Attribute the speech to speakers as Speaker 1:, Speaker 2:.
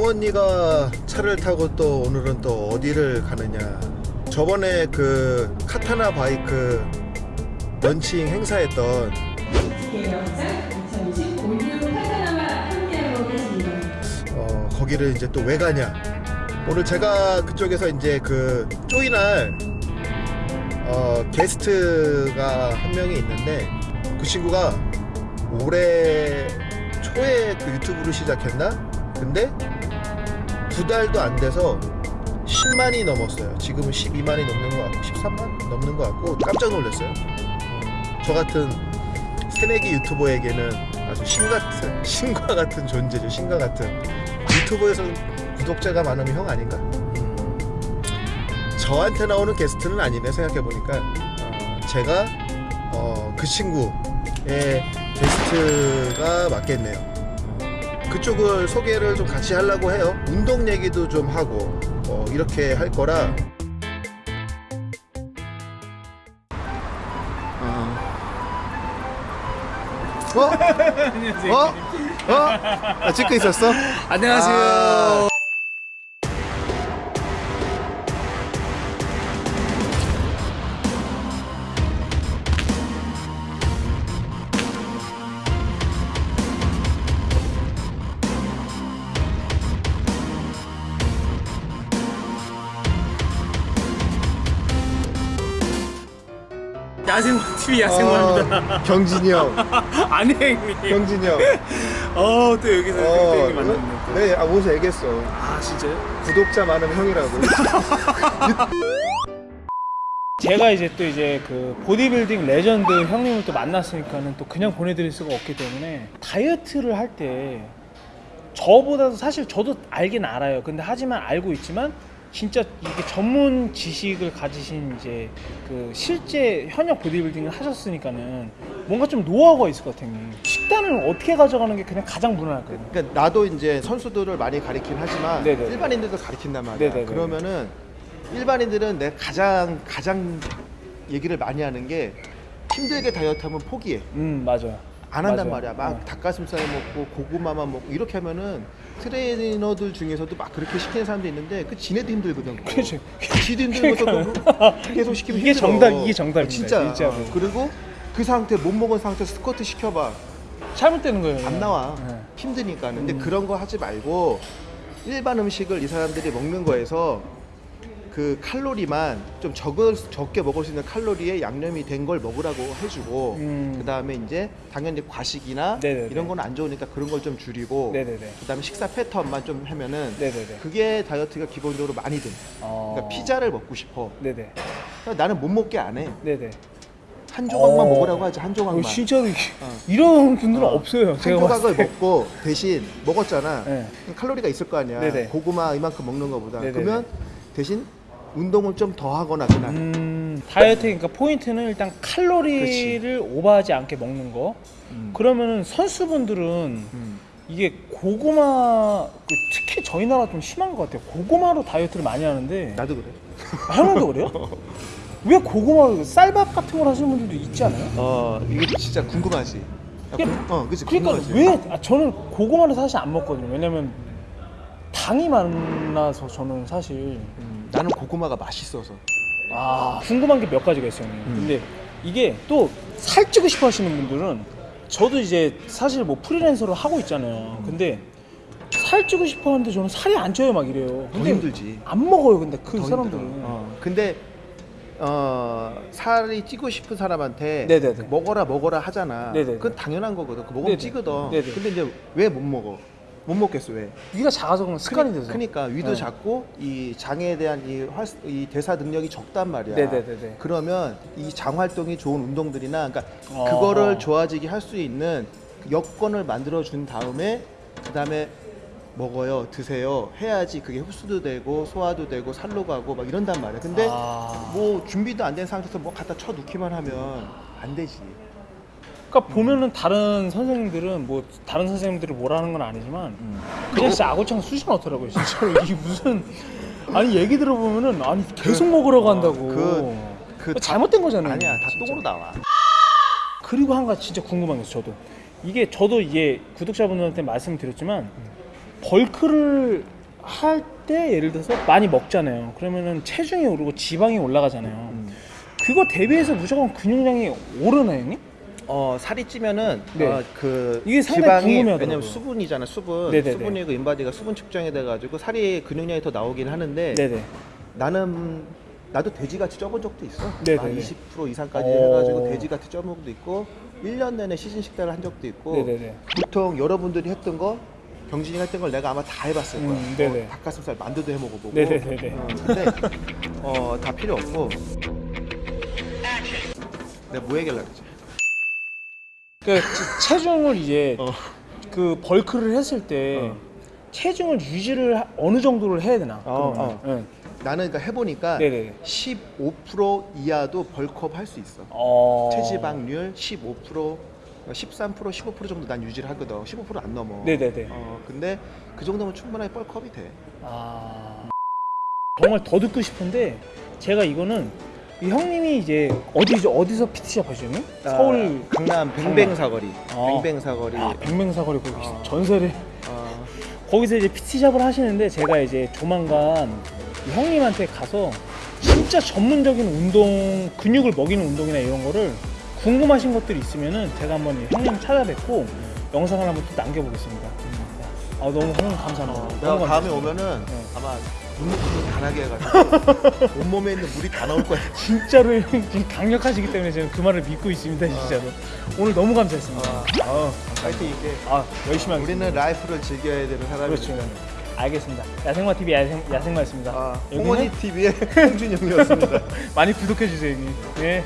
Speaker 1: 동원이가 차를 타고 또 오늘은 또 어디를 가느냐 저번에 그 Katana 바이크 런칭 행사했던
Speaker 2: 영상 2020 all new Katana와 함께하고 계십니다.
Speaker 1: 어, 거기를 이제 또 왜 가냐 오늘 제가 그쪽에서 이제 그 join할 어, 게스트가 한 명이 있는데 그 친구가 올해 초에 그 유튜브를 시작했나? 근데 두 달도 안 돼서 10만이 넘었어요. 지금은 12만이 넘는 것 같고 13만 넘는 것 같고 깜짝 놀랐어요. 저 같은 새내기 유튜버에게는 아주 신 같은 신과 같은 존재죠. 신과 같은 유튜버에서 구독자가 많으면 형 아닌가? 음, 저한테 나오는 게스트는 아니네 생각해 보니까 어, 제가 어, 그 친구의 게스트가 맞겠네요. 그쪽을 소개를 좀 같이 하려고 해요. 운동 얘기도 좀 하고 어, 이렇게 할 거라. 어? 어? 어? 아, 찍고 있었어?
Speaker 3: 안녕하세요.
Speaker 1: 아.
Speaker 3: 야생마 TV 야생마입니다.
Speaker 1: 어, 경진이 형.
Speaker 3: 아니 형님.
Speaker 1: 경진이 형.
Speaker 3: 어 또 여기서
Speaker 1: 어,
Speaker 3: 형님 만났네. 또.
Speaker 1: 네, 아, 오서 얘기했어.
Speaker 3: 아 진짜요?
Speaker 1: 구독자 많으면 형이라고.
Speaker 4: 제가 이제 또 이제 그 보디빌딩 레전드 형님을 또 만났으니까는 또 그냥 보내드릴 수가 없기 때문에 다이어트를 할 때 저보다도 사실 저도 알긴 알아요. 근데 하지만 알고 있지만 진짜 이게 전문 지식을 가지신 이제 그 실제 현역 보디빌딩을 하셨으니까는 뭔가 좀 노하우가 있을 것 같아요. 식단을 어떻게 가져가는 게 그냥 가장 무난할까요?
Speaker 1: 그러니까 나도 이제 선수들을 많이 가리긴 하지만
Speaker 4: 네네.
Speaker 1: 일반인들도 가리킨단 말이야.
Speaker 4: 네네네.
Speaker 1: 그러면은 일반인들은 내가 가장 가장 얘기를 많이 하는 게 힘들게 다이어트 하면 포기해.
Speaker 4: 음 맞아요.
Speaker 1: 안 한단
Speaker 4: 맞아요.
Speaker 1: 말이야. 막
Speaker 4: 네.
Speaker 1: 닭가슴살 먹고 고구마만 먹고 이렇게 하면은 트레이너들 중에서도 막 그렇게 시키는 사람도 있는데 그 지네도 힘들거든. 그거.
Speaker 4: 그렇죠.
Speaker 1: 지도 힘들면서 그거 계속 시키면
Speaker 4: 이게
Speaker 1: 힘들어.
Speaker 4: 정답, 이게 정답입니다,
Speaker 1: 진짜.
Speaker 4: 진짜로.
Speaker 1: 어, 그리고 그 상태 못 먹은 상태에서 스쿼트 시켜봐.
Speaker 4: 잘못되는 거예요.
Speaker 1: 안 나와.
Speaker 4: 네.
Speaker 1: 힘드니까. 근데
Speaker 4: 음.
Speaker 1: 그런 거 하지 말고 일반 음식을 이 사람들이 먹는 거에서 그 칼로리만 좀 적을, 적게 먹을 수 있는 칼로리에 양념이 된 걸 먹으라고 해주고
Speaker 4: 음.
Speaker 1: 그 다음에 이제 당연히 과식이나
Speaker 4: 네네네.
Speaker 1: 이런 건 안 좋으니까 그런 걸 좀 줄이고. 그 다음에 식사 패턴만 좀 하면은
Speaker 4: 네네네.
Speaker 1: 그게 다이어트가 기본적으로 많이 돼.
Speaker 4: 어.
Speaker 1: 그러니까 피자를 먹고 싶어.
Speaker 4: 네네.
Speaker 1: 그러니까 나는 못 먹게 안 해.
Speaker 4: 네네.
Speaker 1: 한 조각만
Speaker 4: 어.
Speaker 1: 먹으라고 하지 한 조각만.
Speaker 4: 어, 진짜로 이게-
Speaker 1: 어.
Speaker 4: 이런 분들은
Speaker 1: 어.
Speaker 4: 없어요.
Speaker 1: 한
Speaker 4: 제가
Speaker 1: 조각을. 먹고 대신 먹었잖아.
Speaker 4: 네.
Speaker 1: 칼로리가 있을 거 아니야.
Speaker 4: 네네.
Speaker 1: 고구마 이만큼 먹는 거보다.
Speaker 4: 네네네.
Speaker 1: 그러면 대신 운동을 좀 더 하거나 그날.
Speaker 4: 음, 다이어트 그러니까 포인트는 일단 칼로리를 오버하지 않게 먹는 거.
Speaker 1: 음.
Speaker 4: 그러면은 선수분들은
Speaker 1: 음.
Speaker 4: 이게 고구마 그 특히 저희 나라 좀 심한 것 같아요. 고구마로 다이어트를 많이 하는데
Speaker 1: 나도 그래.
Speaker 4: 아, 형님도 그래요? 왜 고구마로 쌀밥 같은 걸 하시는 분들도 있지 않아요?
Speaker 1: 어 이게 진짜 궁금하지. 야, 어 그치
Speaker 4: 그러니까
Speaker 1: 궁금하지.
Speaker 4: 왜 아, 저는 고구마를 사실 안 먹거든요. 왜냐면 당이 많아서 저는 사실
Speaker 1: 음, 나는 고구마가 맛있어서.
Speaker 4: 아 궁금한 게 몇 가지가 있어요.
Speaker 1: 음.
Speaker 4: 근데 이게 또 살찌고 싶어 하시는 분들은 저도 이제 사실 뭐 프리랜서를 하고 있잖아요. 근데 살찌고 싶어 하는데 저는 살이 안 쪄요 막 이래요.
Speaker 1: 더
Speaker 4: 근데
Speaker 1: 힘들지.
Speaker 4: 안 먹어요. 근데
Speaker 1: 그더
Speaker 4: 사람들은.
Speaker 1: 어, 근데 어 살이 찌고 싶은 사람한테
Speaker 4: 네네네.
Speaker 1: 먹어라 먹어라 하잖아.
Speaker 4: 네네네.
Speaker 1: 그건 당연한 거거든. 그 먹으면
Speaker 4: 네네.
Speaker 1: 찌거든.
Speaker 4: 네네.
Speaker 1: 근데 이제 왜 못 먹어? 못 먹겠어 왜?
Speaker 4: 위가 작아서 그런 습관이 돼서.
Speaker 1: 그러니까 위도
Speaker 4: 네.
Speaker 1: 작고 이 장에 대한 이, 활, 이 대사 능력이 적단 말이야.
Speaker 4: 네네네네.
Speaker 1: 그러면 이 장 활동이 좋은 운동들이나 그러니까
Speaker 4: 어.
Speaker 1: 그거를 좋아지게 할 수 있는 여건을 만들어 준 다음에 그 다음에 먹어요, 드세요 해야지 그게 흡수도 되고 소화도 되고 살로 가고 막 이런단 말이야. 근데
Speaker 4: 아.
Speaker 1: 뭐 준비도 안 된 상태에서 뭐 갖다 쳐 놓기만 하면 안 되지.
Speaker 4: 그러니까 보면은 다른 선생님들은 뭐 다른 선생님들이 뭐라는 건 아니지만 그냥 진짜 아고창 쑤셔 넣더라고요 진짜로 이게 무슨 아니 얘기 들어보면은 아니 계속 먹으라고 한다고
Speaker 1: 그- 그 다-
Speaker 4: 잘못된 거잖아요
Speaker 1: 아니야, 다
Speaker 4: 진짜.
Speaker 1: 똥으로 나와.
Speaker 4: 그리고 한 가지 진짜 궁금한 게 있어요 저도 이게 저도 이게 구독자분들한테 말씀드렸지만 벌크를 할 때 예를 들어서 많이 먹잖아요. 그러면은 체중이 오르고 지방이 올라가잖아요.
Speaker 1: 음.
Speaker 4: 그거 대비해서 무조건 근육량이 오르나요, 형님?
Speaker 1: 어 살이 찌면은
Speaker 4: 네.
Speaker 1: 어, 그
Speaker 4: 이게 상당히
Speaker 1: 지방이
Speaker 4: 궁금해하더라고요.
Speaker 1: 왜냐면 수분이잖아 수분
Speaker 4: 네네네.
Speaker 1: 수분이고 인바디가 수분 측정이 돼가지고 살이 근육량이 더 나오긴 하는데
Speaker 4: 네네.
Speaker 1: 나는 나도 돼지같이 쪄본 적도 있어
Speaker 4: 네네네.
Speaker 1: 한20% 이상까지
Speaker 4: 오.
Speaker 1: 해가지고 돼지같이 쪄본 적도 있고 1년 내내 시즌 식단을 한 적도 있고
Speaker 4: 네네네.
Speaker 1: 보통 여러분들이 했던 거 병진이가 했던 걸 내가 아마 다 해봤을 거야
Speaker 4: 음, 네네.
Speaker 1: 어, 닭가슴살 만두도 해먹어보고
Speaker 4: 네네네네.
Speaker 1: 어, 근데 어, 다 필요 없고 내가 뭐 얘기하려고 그러지?
Speaker 4: 그 체- 체중을 이제
Speaker 1: 어.
Speaker 4: 그 벌크를 했을 때
Speaker 1: 어.
Speaker 4: 체중을 유지를 하- 어느 정도를 해야 되나?
Speaker 1: 어,
Speaker 4: 그러면? 네.
Speaker 1: 나는 그러니까 해보니까
Speaker 4: 네네네.
Speaker 1: 15% 이하도 벌크업 할 수 있어.
Speaker 4: 어...
Speaker 1: 체지방률 15%, 13%, 15% 정도 난 유지를 하거든. 15%안 넘어.
Speaker 4: 네네네.
Speaker 1: 어, 근데 그 정도면 충분하게 벌크업이 돼.
Speaker 4: 아 정말 더 듣고 싶은데 제가 이거는 이 형님이 이제 어디 어디서 PT샵? 서울
Speaker 1: 아, 강남 뱅뱅사거리.
Speaker 4: 어.
Speaker 1: 뱅뱅사거리.
Speaker 4: 아, 백맹사거리 거기
Speaker 1: 어.
Speaker 4: 전세를
Speaker 1: 어,
Speaker 4: 거기서 이제 PT샵을 하시는데 제가 이제 조만간 이 형님한테 가서 진짜 전문적인 운동 근육을 먹이는 운동이나 이런 거를 궁금하신 것들이 있으면은 제가 한번 이 형님 찾아뵙고 영상을 한번 또 남겨보겠습니다. 아 너무 형님 감사합니다.
Speaker 1: 어, 내가 다음에. 오면은
Speaker 4: 네.
Speaker 1: 아마 눈물 간하게 해가지고 온몸에 있는 물이 다 나올 거야.
Speaker 4: 진짜로 형 지금 강력하시기 때문에 저는 그 말을 믿고 있습니다 진짜로 오늘 너무 감사했습니다
Speaker 1: 어.
Speaker 4: 아,
Speaker 1: 파이팅 있게.
Speaker 4: 아 열심히 하겠습니다
Speaker 1: 우리는 라이프를 즐겨야 되는 사람이니까.
Speaker 4: 그렇죠 알겠습니다 야생마 TV 야생, 야생마였습니다
Speaker 1: 아, 홍원이 TV의 홍준영이었습니다.
Speaker 4: 많이 구독해 주세요 형님 네